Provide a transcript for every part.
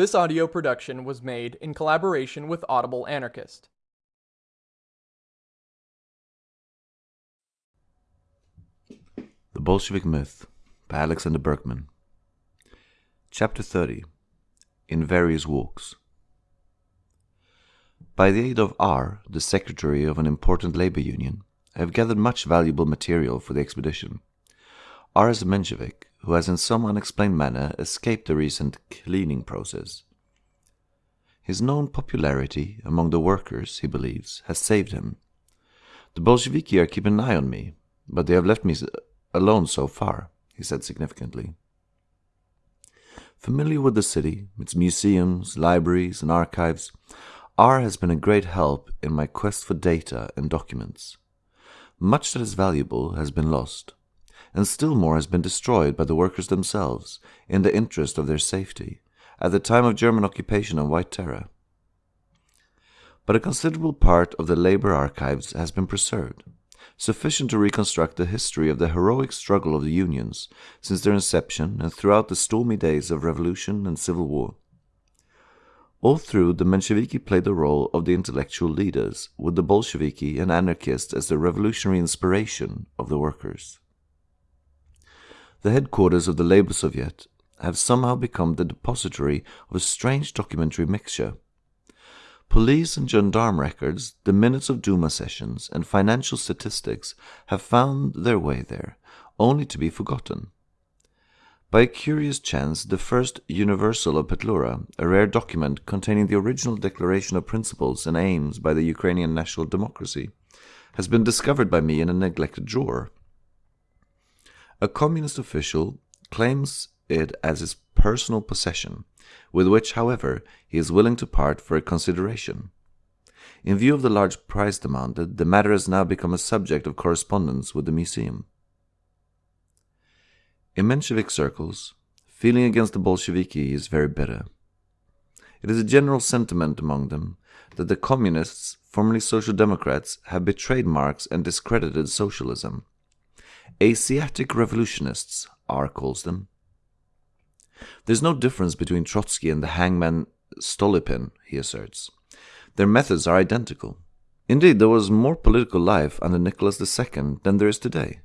This audio production was made in collaboration with Audible Anarchist. The Bolshevik Myth by Alexander Berkman. Chapter 30 In Various Walks. By the aid of R., the secretary of an important labor union, I have gathered much valuable material for the expedition. R is a Menshevik who has in some unexplained manner escaped the recent cleaning process. His known popularity among the workers, he believes, has saved him. The Bolsheviki are keeping an eye on me, but they have left me alone so far, he said significantly. Familiar with the city, its museums, libraries, and archives, R has been a great help in my quest for data and documents. Much that is valuable has been lost, and still more has been destroyed by the workers themselves in the interest of their safety at the time of German occupation and White Terror. But a considerable part of the labor archives has been preserved, sufficient to reconstruct the history of the heroic struggle of the unions since their inception and throughout the stormy days of revolution and civil war. All through, the Mensheviki played the role of the intellectual leaders, with the Bolsheviki and anarchists as the revolutionary inspiration of the workers. The headquarters of the Labour Soviet have somehow become the depository of a strange documentary mixture. Police and gendarme records, the minutes of Duma sessions, and financial statistics have found their way there, only to be forgotten. By a curious chance, the first Universal of Petlura, a rare document containing the original declaration of principles and aims by the Ukrainian national democracy, has been discovered by me in a neglected drawer. A communist official claims it as his personal possession, with which, however, he is willing to part for a consideration. In view of the large price demanded, the matter has now become a subject of correspondence with the museum. In Menshevik circles, feeling against the Bolsheviki is very bitter. It is a general sentiment among them that the communists, formerly social democrats, have betrayed Marx and discredited socialism. Asiatic revolutionists, R calls them. There's no difference between Trotsky and the hangman Stolypin, he asserts. Their methods are identical. Indeed, there was more political life under Nicholas II than there is today.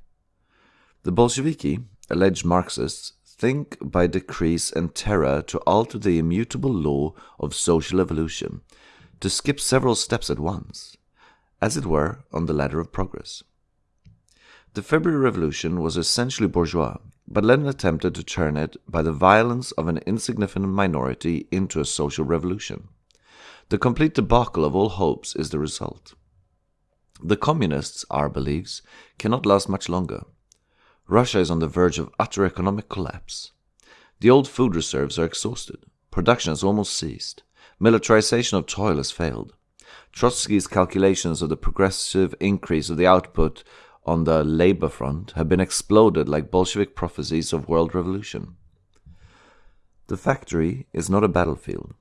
The Bolsheviki, alleged Marxists, think by decrees and terror to alter the immutable law of social evolution, to skip several steps at once, as it were on the ladder of progress. The February Revolution was essentially bourgeois, but Lenin attempted to turn it by the violence of an insignificant minority into a social revolution. The complete debacle of all hopes is the result. The communists, R believes, cannot last much longer. Russia is on the verge of utter economic collapse. The old food reserves are exhausted. Production has almost ceased. Militarization of toil has failed. Trotsky's calculations of the progressive increase of the output on the labor front have been exploded like Bolshevik prophecies of world revolution. The factory is not a battlefield.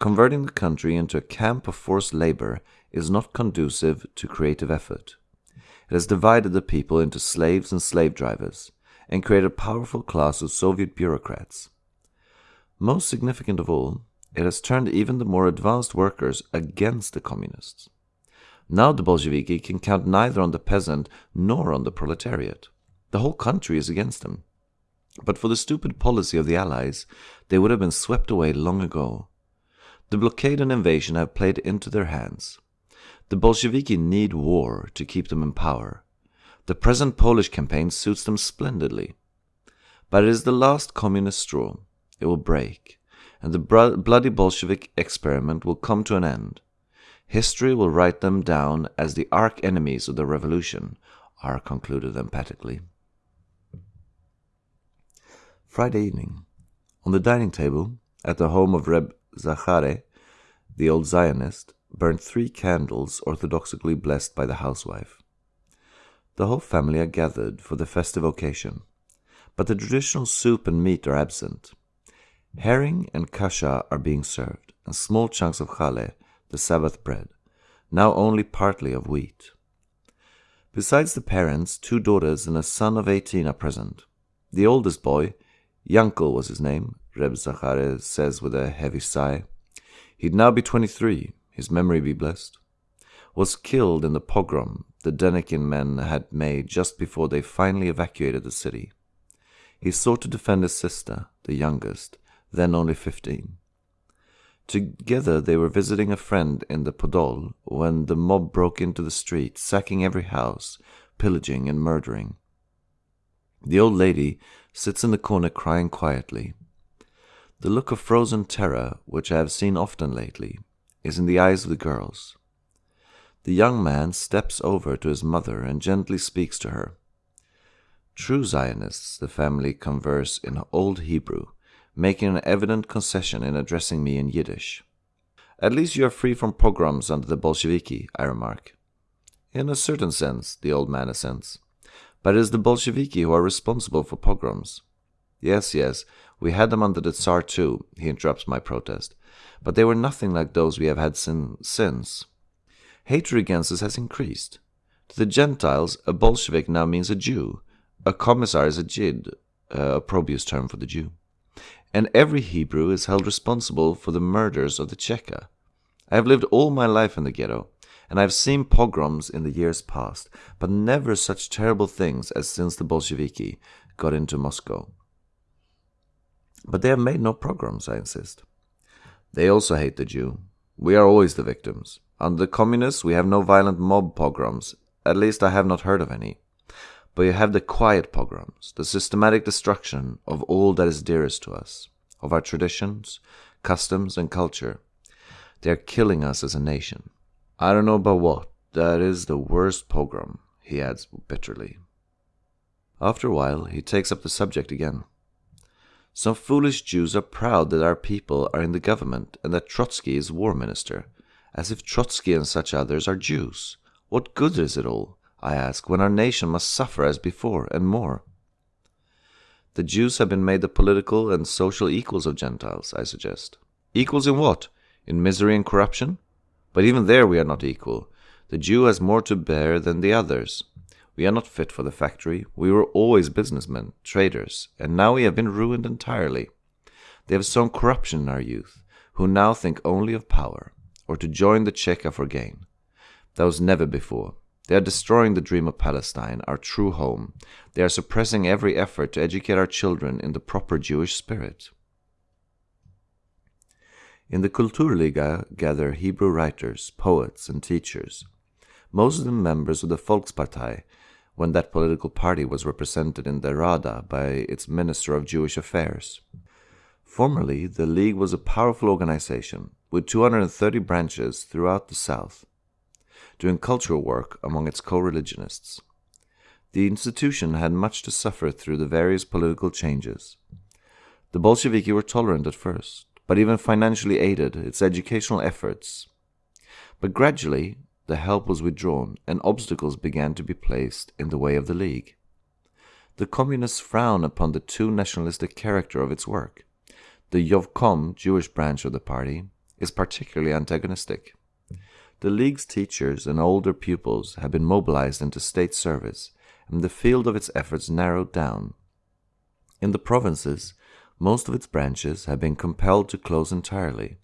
Converting the country into a camp of forced labor is not conducive to creative effort. It has divided the people into slaves and slave drivers, and created a powerful class of Soviet bureaucrats. Most significant of all, it has turned even the more advanced workers against the communists. Now the Bolsheviki can count neither on the peasant nor on the proletariat. The whole country is against them. But for the stupid policy of the Allies, they would have been swept away long ago. The blockade and invasion have played into their hands. The Bolsheviki need war to keep them in power. The present Polish campaign suits them splendidly. But it is the last communist straw. It will break, and the bloody Bolshevik experiment will come to an end. History will write them down as the arch enemies of the revolution, R concluded emphatically. Friday evening. On the dining table, at the home of Reb Zachare, the old Zionist, burned three candles orthodoxically blessed by the housewife. The whole family are gathered for the festive occasion, but the traditional soup and meat are absent. Herring and kasha are being served, and small chunks of chale, the Sabbath bread, now only partly of wheat. Besides the parents, two daughters and a son of eighteen are present. The oldest boy, Yankel was his name, Reb Zachare says with a heavy sigh. He'd now be 23, his memory be blessed. Was killed in the pogrom the Denikin men had made just before they finally evacuated the city. He sought to defend his sister, the youngest, then only 15. Together they were visiting a friend in the Podol when the mob broke into the street, sacking every house, pillaging and murdering. The old lady sits in the corner crying quietly. The look of frozen terror, which I have seen often lately, is in the eyes of the girls. The young man steps over to his mother and gently speaks to her. True Zionists, the family converse in Old Hebrew, making an evident concession in addressing me in Yiddish. At least you are free from pogroms under the Bolsheviki, I remark. In a certain sense, the old man assents. But it is the Bolsheviki who are responsible for pogroms. Yes, yes, we had them under the Tsar too, he interrupts my protest. But they were nothing like those we have had sin since. Hatred against us has increased. To the Gentiles, a Bolshevik now means a Jew. A commissar is a Jid, a opprobrious term for the Jew and every Hebrew is held responsible for the murders of the Cheka. I have lived all my life in the ghetto, and I have seen pogroms in the years past, but never such terrible things as since the Bolsheviki got into Moscow. But they have made no pogroms, I insist. They also hate the Jew. We are always the victims. Under the communists, we have no violent mob pogroms. At least I have not heard of any. But you have the quiet pogroms, the systematic destruction of all that is dearest to us, of our traditions, customs, and culture. They are killing us as a nation. I don't know about what, that is the worst pogrom, he adds bitterly. After a while, he takes up the subject again. Some foolish Jews are proud that our people are in the government and that Trotsky is war minister, as if Trotsky and such others are Jews. What good is it all? I ask, when our nation must suffer as before and more? The Jews have been made the political and social equals of Gentiles, I suggest. Equals in what? In misery and corruption? But even there we are not equal. The Jew has more to bear than the others. We are not fit for the factory. We were always businessmen, traders, and now we have been ruined entirely. They have sown corruption in our youth, who now think only of power, or to join the Cheka for gain. That was never before. They are destroying the dream of Palestine, our true home. They are suppressing every effort to educate our children in the proper Jewish spirit. In the Kulturliga gather Hebrew writers, poets, and teachers, most of them members of the Volkspartei, when that political party was represented in the Rada by its Minister of Jewish Affairs. Formerly, the League was a powerful organization with 230 branches throughout the South doing cultural work among its co religionists. The institution had much to suffer through the various political changes. The Bolsheviki were tolerant at first, but even financially aided its educational efforts. But gradually, the help was withdrawn and obstacles began to be placed in the way of the League. The communists frown upon the too nationalistic character of its work. The Yevkom, Jewish branch of the party, is particularly antagonistic. The League's teachers and older pupils have been mobilized into state service, and the field of its efforts narrowed down. In the provinces, most of its branches have been compelled to close entirely.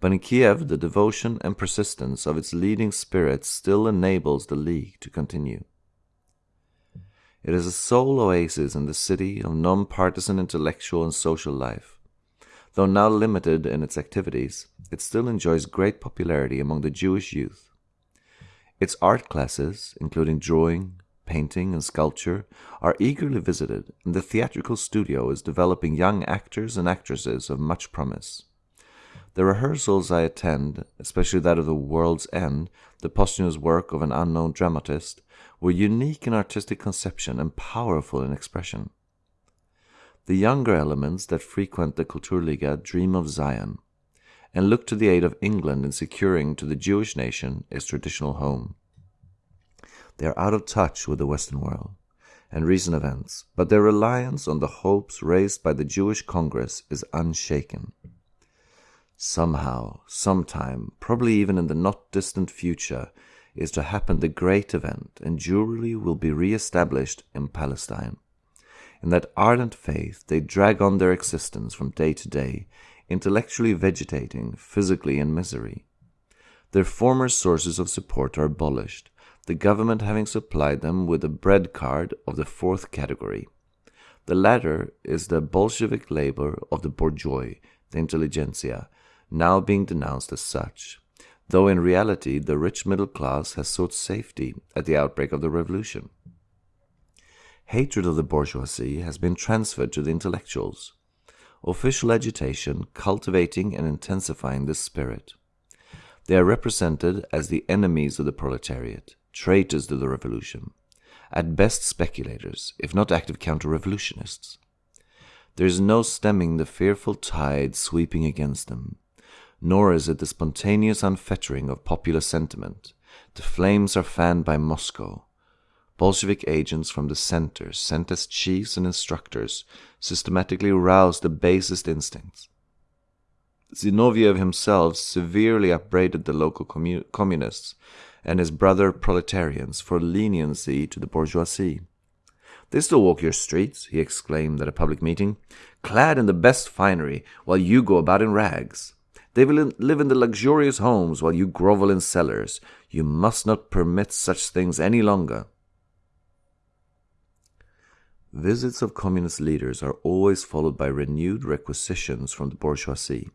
But in Kiev, the devotion and persistence of its leading spirits still enables the League to continue. It is a sole oasis in the city of non-partisan intellectual and social life. Though now limited in its activities, it still enjoys great popularity among the Jewish youth. Its art classes, including drawing, painting, and sculpture, are eagerly visited, and the theatrical studio is developing young actors and actresses of much promise. The rehearsals I attend, especially that of The World's End, the posthumous work of an unknown dramatist, were unique in artistic conception and powerful in expression. The younger elements that frequent the Kulturliga dream of Zion and look to the aid of England in securing to the Jewish nation its traditional home. They are out of touch with the Western world and recent events, but their reliance on the hopes raised by the Jewish Congress is unshaken. Somehow, sometime, probably even in the not distant future, is to happen the great event, and Jewry will be re established in Palestine. In that ardent faith, they drag on their existence from day to day, intellectually vegetating, physically in misery. Their former sources of support are abolished, the government having supplied them with a bread card of the fourth category. The latter is the Bolshevik labor of the bourgeois, the intelligentsia, now being denounced as such, though in reality the rich middle class has sought safety at the outbreak of the revolution. Hatred of the bourgeoisie has been transferred to the intellectuals. Official agitation cultivating and intensifying this spirit. They are represented as the enemies of the proletariat, traitors to the revolution, at best speculators, if not active counter revolutionists. There is no stemming the fearful tide sweeping against them, nor is it the spontaneous unfettering of popular sentiment. The flames are fanned by Moscow, Bolshevik agents from the center, sent as chiefs and instructors, systematically roused the basest instincts. Zinoviev himself severely upbraided the local commu- communists and his brother proletarians for leniency to the bourgeoisie. They still walk your streets, he exclaimed at a public meeting, clad in the best finery, while you go about in rags. They will live in the luxurious homes while you grovel in cellars. You must not permit such things any longer. Visits of communist leaders are always followed by renewed requisitions from the bourgeoisie.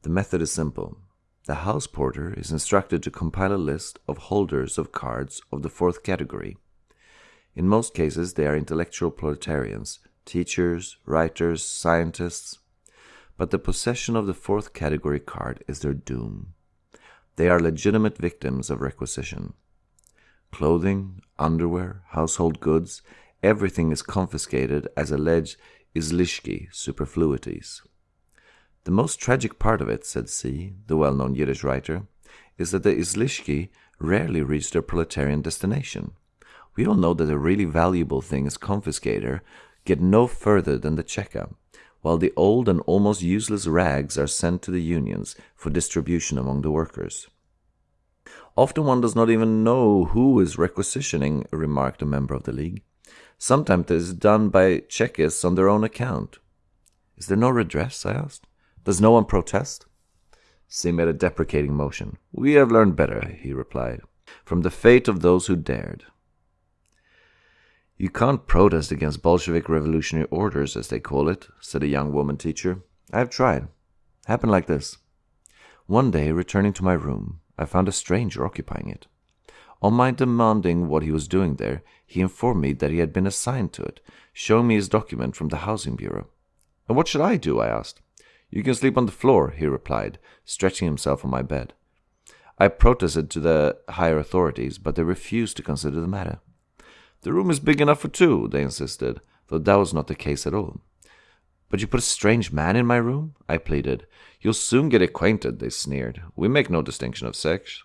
The method is simple. The house porter is instructed to compile a list of holders of cards of the fourth category. In most cases, they are intellectual proletarians, teachers, writers, scientists. But the possession of the fourth category card is their doom. They are legitimate victims of requisition. Clothing, underwear, household goods, everything is confiscated as alleged izlishki, superfluities. The most tragic part of it, said C., the well known Yiddish writer, is that the izlishki rarely reach their proletarian destination. We all know that a really valuable thing is confiscated, get no further than the cheka, while the old and almost useless rags are sent to the unions for distribution among the workers. Often one does not even know who is requisitioning, remarked a member of the league. Sometimes it is done by Chekists on their own account. Is there no redress? I asked. Does no one protest? C made a deprecating motion. We have learned better, he replied, from the fate of those who dared. You can't protest against Bolshevik revolutionary orders, as they call it, said a young woman teacher. I have tried. Happened like this. One day, returning to my room, I found a stranger occupying it. On my demanding what he was doing there, he informed me that he had been assigned to it, showing me his document from the Housing Bureau. And what should I do? I asked. You can sleep on the floor, he replied, stretching himself on my bed. I protested to the higher authorities, but they refused to consider the matter. The room is big enough for two, they insisted, though that was not the case at all. But you put a strange man in my room? I pleaded. You'll soon get acquainted, they sneered. We make no distinction of sex.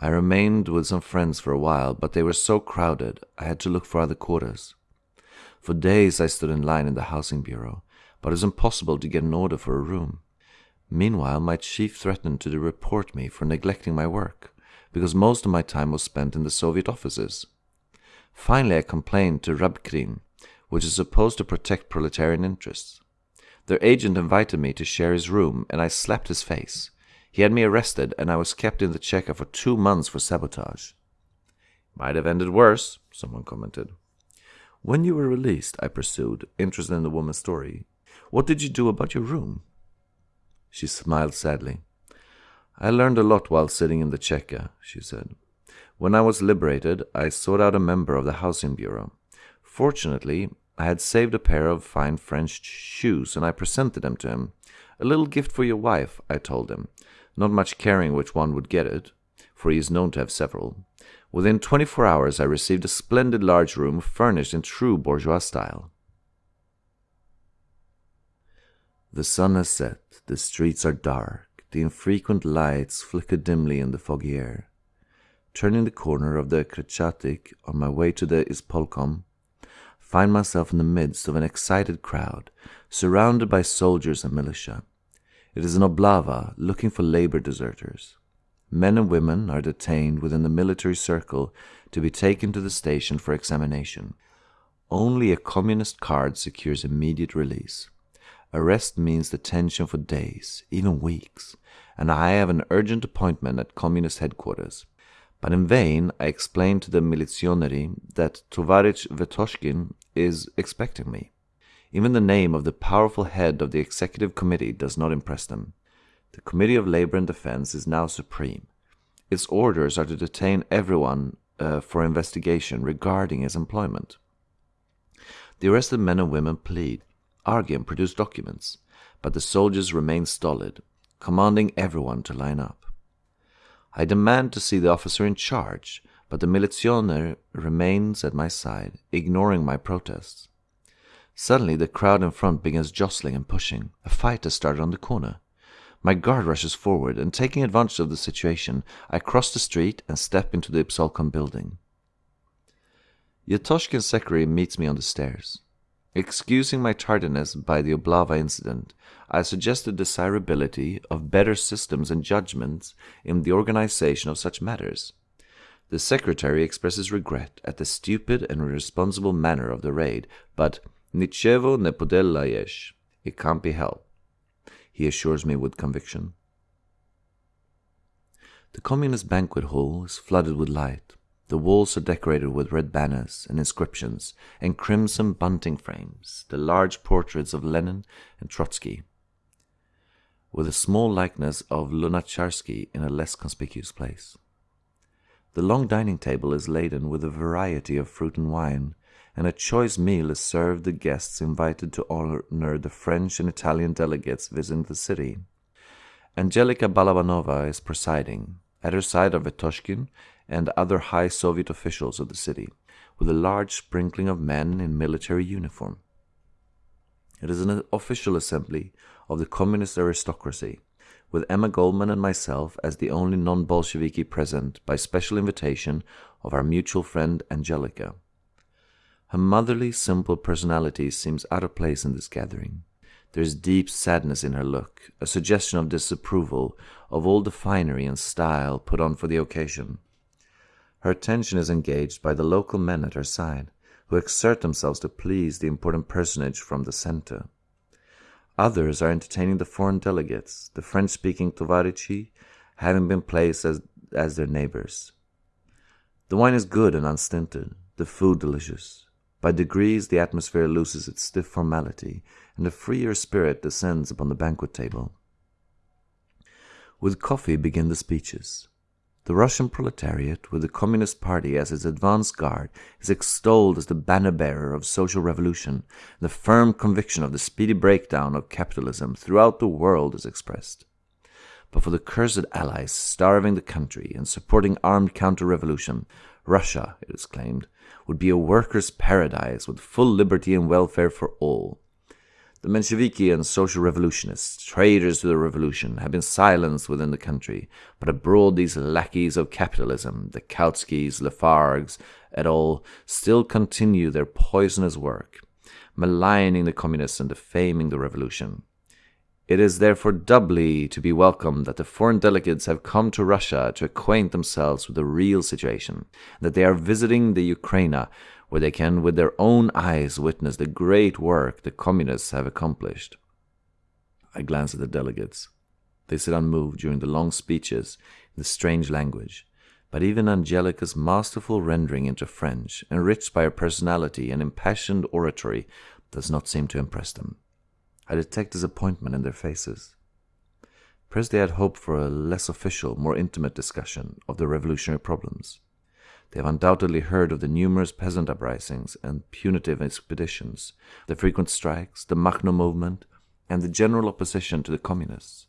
I remained with some friends for a while, but they were so crowded I had to look for other quarters. For days I stood in line in the housing bureau, but it was impossible to get an order for a room. Meanwhile, my chief threatened to report me for neglecting my work, because most of my time was spent in the Soviet offices. Finally, I complained to Rabkrin, which is supposed to protect proletarian interests. Their agent invited me to share his room, and I slapped his face. He had me arrested, and I was kept in the Cheka for two months for sabotage. Might have ended worse, someone commented. When you were released, I pursued, interested in the woman's story, what did you do about your room? She smiled sadly. I learned a lot while sitting in the Cheka, she said. When I was liberated, I sought out a member of the Housing Bureau. Fortunately, I had saved a pair of fine French shoes, and I presented them to him. A little gift for your wife, I told him, not much caring which one would get it, for he is known to have several. Within twenty four hours I received a splendid large room furnished in true bourgeois style. The sun has set, the streets are dark, the infrequent lights flicker dimly in the foggy air. Turning the corner of the Kretchatik on my way to the Ispolkom, find myself in the midst of an excited crowd, surrounded by soldiers and militia. It is an oblava looking for labor deserters. Men and women are detained within the military circle to be taken to the station for examination. Only a communist card secures immediate release. Arrest means detention for days, even weeks, and I have an urgent appointment at communist headquarters. But in vain I explain to the milizioneri that Tovarich Vetoshkin is expecting me. Even the name of the powerful head of the executive committee does not impress them. The Committee of Labor and Defense is now supreme. Its orders are to detain everyone uh, for investigation regarding his employment. The arrested men and women plead, argue, and produce documents, but the soldiers remain stolid, commanding everyone to line up. I demand to see the officer in charge, but the milizioner remains at my side, ignoring my protests. Suddenly, the crowd in front begins jostling and pushing. A fight has started on the corner. My guard rushes forward, and taking advantage of the situation, I cross the street and step into the Ispolkom building. Vetoshkin's secretary meets me on the stairs. Excusing my tardiness by the Oblava incident, I suggest the desirability of better systems and judgments in the organization of such matters. The secretary expresses regret at the stupid and irresponsible manner of the raid, but Nichevo ne podel It can't be helped he assures me with conviction. The communist banquet hall is flooded with light. The walls are decorated with red banners and inscriptions and crimson bunting frames, the large portraits of Lenin and Trotsky, with a small likeness of Lunacharsky in a less conspicuous place. The long dining table is laden with a variety of fruit and wine, and a choice meal is served the guests invited to honor the French and Italian delegates visiting the city. Angelica Balabanova is presiding. At her side are Vetoshkin and other high Soviet officials of the city, with a large sprinkling of men in military uniform. It is an official assembly of the communist aristocracy, with Emma Goldman and myself as the only non Bolsheviki present by special invitation of our mutual friend Angelica. Her motherly, simple personality seems out of place in this gathering. There is deep sadness in her look, a suggestion of disapproval of all the finery and style put on for the occasion. Her attention is engaged by the local men at her side, who exert themselves to please the important personage from the center. Others are entertaining the foreign delegates, the French speaking Tovarichi having been placed as, as their neighbors. The wine is good and unstinted, the food delicious. By degrees the atmosphere loses its stiff formality, and a freer spirit descends upon the banquet table. With coffee begin the speeches. The Russian proletariat, with the Communist Party as its advance guard, is extolled as the banner bearer of social revolution, the firm conviction of the speedy breakdown of capitalism throughout the world is expressed. But for the cursed allies starving the country and supporting armed counter revolution, Russia, it is claimed, would be a workers' paradise with full liberty and welfare for all. The Mensheviki and social revolutionists, traitors to the revolution, have been silenced within the country, but abroad these lackeys of capitalism, the Kautskys, Lafargues, et al., still continue their poisonous work, maligning the communists and defaming the revolution. It is therefore doubly to be welcomed that the foreign delegates have come to Russia to acquaint themselves with the real situation, that they are visiting the Ukraina, where they can with their own eyes witness the great work the communists have accomplished. I glance at the delegates. They sit unmoved during the long speeches in the strange language, but even Angelica's masterful rendering into French, enriched by her personality and impassioned oratory, does not seem to impress them. I detect disappointment in their faces. They had hoped for a less official, more intimate discussion of the revolutionary problems. They have undoubtedly heard of the numerous peasant uprisings and punitive expeditions, the frequent strikes, the Makhno movement, and the general opposition to the communists.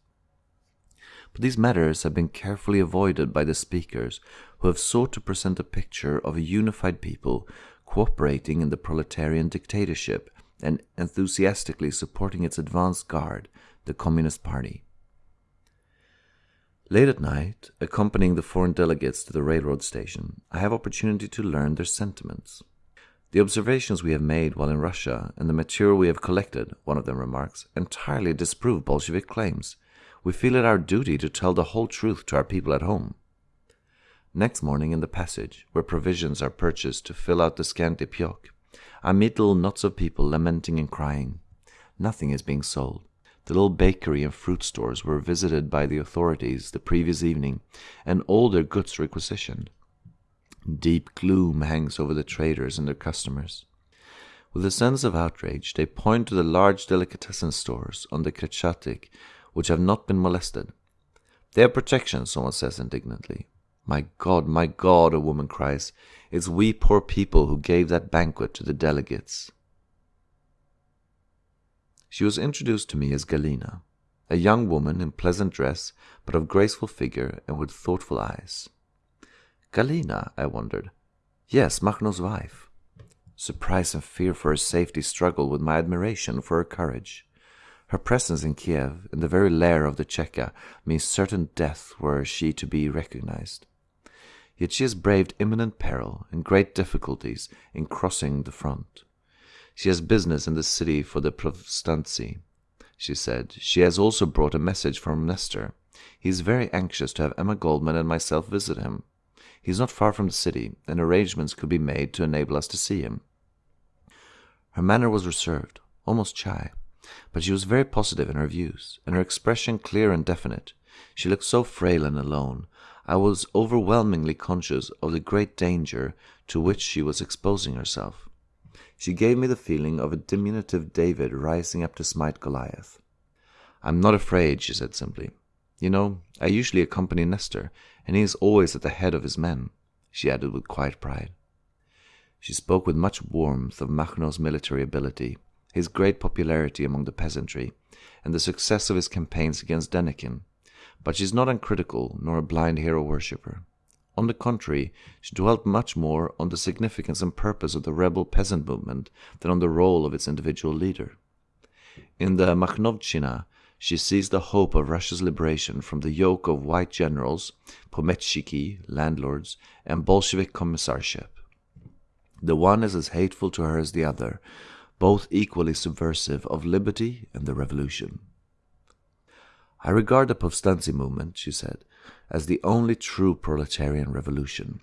But these matters have been carefully avoided by the speakers, who have sought to present a picture of a unified people cooperating in the proletarian dictatorship and enthusiastically supporting its advance guard, the Communist Party. Late at night, accompanying the foreign delegates to the railroad station, I have opportunity to learn their sentiments. The observations we have made while in Russia and the material we have collected, one of them remarks, entirely disprove Bolshevik claims. We feel it our duty to tell the whole truth to our people at home. Next morning in the passage, where provisions are purchased to fill out the scanty pyok, I meet little knots of people lamenting and crying. Nothing is being sold. The little bakery and fruit stores were visited by the authorities the previous evening, and all their goods requisitioned. Deep gloom hangs over the traders and their customers. With a sense of outrage, they point to the large delicatessen stores on the Kretchatik which have not been molested. They have protection, someone says indignantly. My God, my God, a woman cries, it's we poor people who gave that banquet to the delegates. She was introduced to me as Galina, a young woman in pleasant dress, but of graceful figure and with thoughtful eyes. Galina, I wondered. Yes, Makhno's wife. Surprise and fear for her safety struggled with my admiration for her courage. Her presence in Kiev, in the very lair of the Cheka, means certain death were she to be recognized. Yet she has braved imminent peril and great difficulties in crossing the front. She has business in the city for the Povstanci, she said. She has also brought a message from Nestor. He is very anxious to have Emma Goldman and myself visit him. He is not far from the city, and arrangements could be made to enable us to see him. Her manner was reserved, almost shy. But she was very positive in her views, and her expression clear and definite. She looked so frail and alone. I was overwhelmingly conscious of the great danger to which she was exposing herself. She gave me the feeling of a diminutive David rising up to smite Goliath. I'm not afraid, she said simply. You know, I usually accompany Nestor, and he is always at the head of his men, she added with quiet pride. She spoke with much warmth of Makhno's military ability, his great popularity among the peasantry, and the success of his campaigns against Denikin, but she is not uncritical nor a blind hero worshipper. On the contrary, she dwelt much more on the significance and purpose of the rebel peasant movement than on the role of its individual leader. In the Makhnovchina, she sees the hope of Russia's liberation from the yoke of white generals, pometchiki, landlords, and Bolshevik commissarship. The one is as hateful to her as the other, both equally subversive of liberty and the revolution. I regard the Povstanci movement, she said, as the only true proletarian revolution.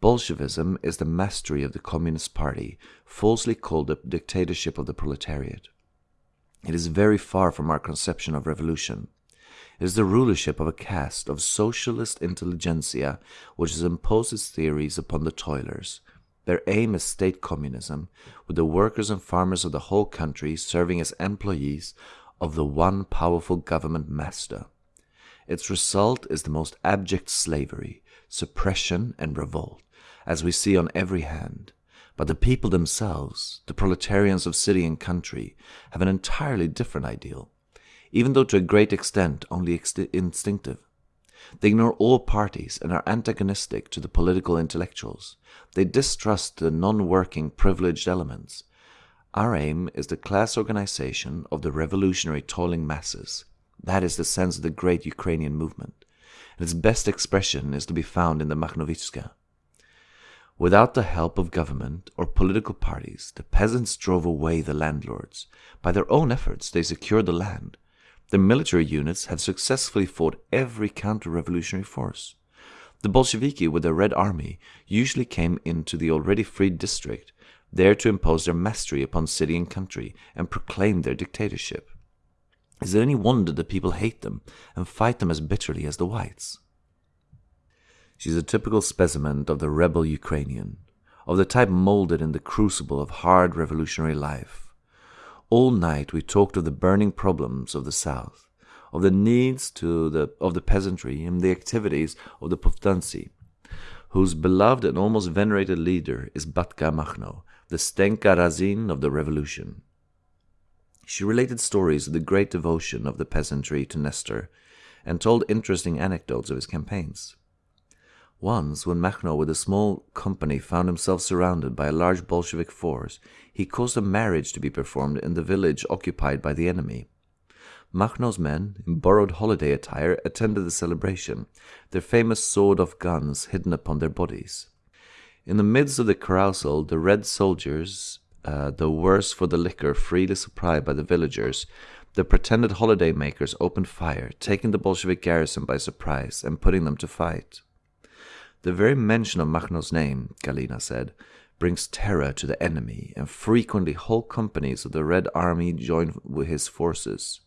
Bolshevism is the mastery of the Communist Party, falsely called the dictatorship of the proletariat. It is very far from our conception of revolution. It is the rulership of a caste of socialist intelligentsia which has imposed its theories upon the toilers, their aim is state communism, with the workers and farmers of the whole country serving as employees of the one powerful government master. Its result is the most abject slavery, suppression, and revolt, as we see on every hand. But the people themselves, the proletarians of city and country, have an entirely different ideal, even though to a great extent only instinctive. They ignore all parties and are antagonistic to the political intellectuals. They distrust the non-working privileged elements. Our aim is the class organization of the revolutionary toiling masses. That is the sense of the great Ukrainian movement. And its best expression is to be found in the Makhnovitska. Without the help of government or political parties, the peasants drove away the landlords. By their own efforts, they secured the land. The military units have successfully fought every counter-revolutionary force. The Bolsheviki with their Red Army usually came into the already freed district, there to impose their mastery upon city and country and proclaim their dictatorship. Is it any wonder that people hate them and fight them as bitterly as the whites? She's a typical specimen of the rebel Ukrainian, of the type molded in the crucible of hard revolutionary life all night we talked of the burning problems of the South, of the needs to the, of the peasantry and the activities of the Povstanci, whose beloved and almost venerated leader is Batka Makhno, the Stenka Razin of the revolution. She related stories of the great devotion of the peasantry to Nestor and told interesting anecdotes of his campaigns. Once, when Makhno with a small company found himself surrounded by a large Bolshevik force, he caused a marriage to be performed in the village occupied by the enemy. Makhno's men, in borrowed holiday attire, attended the celebration, their famous sawed-off guns hidden upon their bodies. In the midst of the carousal, the red soldiers, uh, though worse for the liquor freely supplied by the villagers, the pretended holiday makers opened fire, taking the Bolshevik garrison by surprise and putting them to fight. The very mention of Makhno's name, Galina said, brings terror to the enemy, and frequently whole companies of the Red Army join with his forces.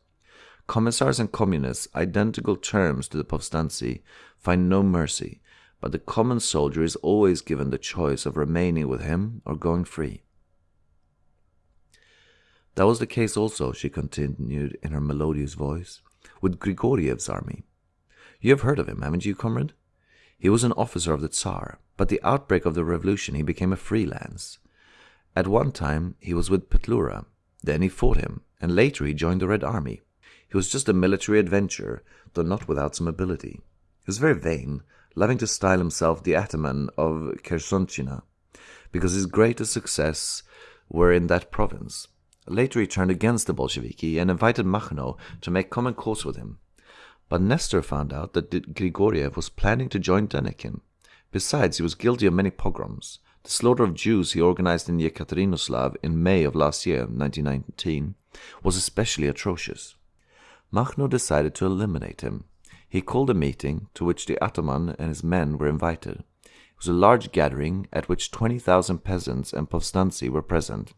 Commissars and communists, identical terms to the Povstanci, find no mercy, but the common soldier is always given the choice of remaining with him or going free. That was the case also, she continued in her melodious voice, with Grigoriev's army. You have heard of him, haven't you, comrade? He was an officer of the Tsar, but the outbreak of the revolution he became a freelance. At one time he was with Petlura, then he fought him, and later he joined the Red Army. He was just a military adventurer, though not without some ability. He was very vain, loving to style himself the ataman of Khersonchina, because his greatest success were in that province. Later he turned against the Bolsheviki and invited Makhno to make common cause with him. But Nestor found out that Grigoriev was planning to join Denikin. Besides, he was guilty of many pogroms. The slaughter of Jews he organized in Yekaterinoslav in May of last year, 1919, was especially atrocious. Makhno decided to eliminate him. He called a meeting to which the ataman and his men were invited. It was a large gathering at which 20,000 peasants and povstanci were present.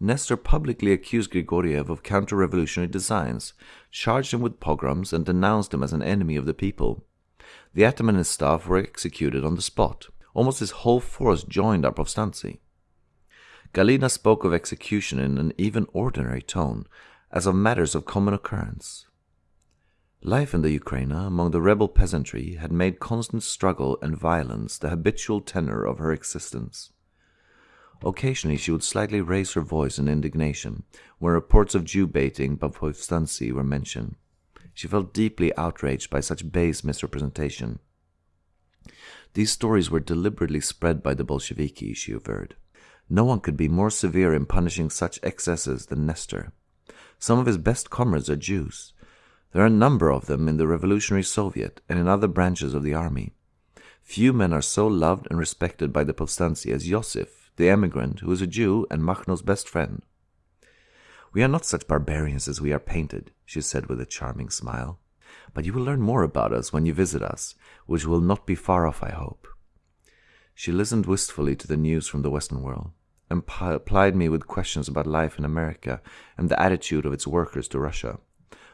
Nestor publicly accused Grigoriev of counter-revolutionary designs, charged him with pogroms, and denounced him as an enemy of the people. The ataman and his staff were executed on the spot. Almost his whole force joined our povstanci. Galina spoke of execution in an even ordinary tone, as of matters of common occurrence. Life in the Ukraine among the rebel peasantry had made constant struggle and violence the habitual tenor of her existence. Occasionally she would slightly raise her voice in indignation when reports of Jew baiting by Povstanci were mentioned. She felt deeply outraged by such base misrepresentation. These stories were deliberately spread by the Bolsheviki, she averred. No one could be more severe in punishing such excesses than Nestor. Some of his best comrades are Jews. There are a number of them in the Revolutionary Soviet and in other branches of the army. Few men are so loved and respected by the Povstanci as Yosif, the emigrant, who is a Jew and Makhno's best friend. We are not such barbarians as we are painted, she said with a charming smile. But you will learn more about us when you visit us, which will not be far off, I hope. She listened wistfully to the news from the Western world, and plied me with questions about life in America and the attitude of its workers to Russia.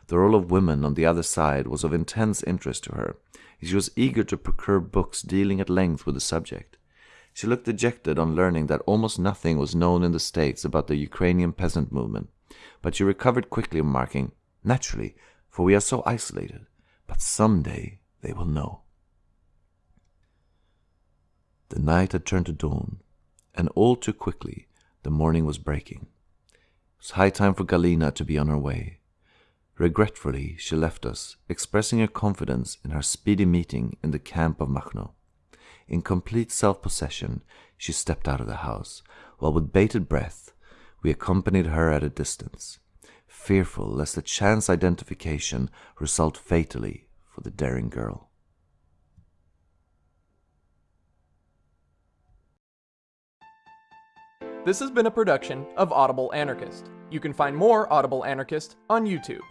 The role of women on the other side was of intense interest to her. She was eager to procure books dealing at length with the subject. She looked dejected on learning that almost nothing was known in the States about the Ukrainian peasant movement, but she recovered quickly, remarking, Naturally, for we are so isolated, but some day they will know. The night had turned to dawn, and all too quickly the morning was breaking. It was high time for Galina to be on her way. Regretfully, she left us, expressing her confidence in her speedy meeting in the camp of Makhno. In complete self-possession, she stepped out of the house, while with bated breath we accompanied her at a distance, fearful lest a chance identification result fatally for the daring girl. This has been a production of Audible Anarchist. You can find more Audible Anarchist on YouTube.